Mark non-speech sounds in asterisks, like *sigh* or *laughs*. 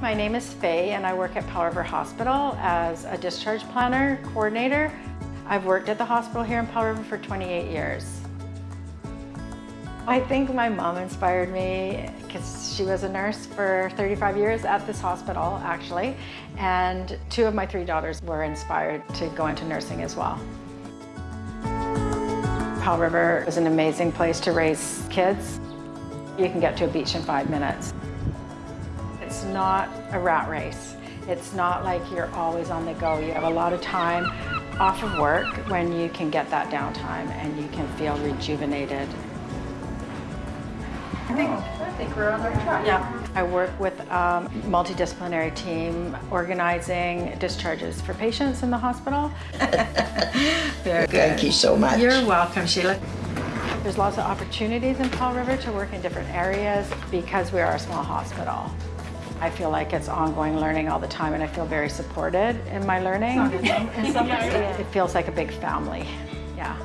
My name is Faye and I work at Powell River Hospital as a discharge planner coordinator. I've worked at the hospital here in Powell River for 28 years. I think my mom inspired me because she was a nurse for 35 years at this hospital actually and two of my three daughters were inspired to go into nursing as well. Powell River is an amazing place to raise kids. You can get to a beach in five minutes. It's not a rat race. It's not like you're always on the go. You have a lot of time off of work when you can get that downtime and you can feel rejuvenated. I think, I think we're on our track. Yeah. I work with a multidisciplinary team organizing discharges for patients in the hospital. *laughs* Very good. Thank you so much. You're welcome, Sheila. There's lots of opportunities in Powell River to work in different areas because we are a small hospital. I feel like it's ongoing learning all the time and I feel very supported in my learning. It feels like a big family, yeah.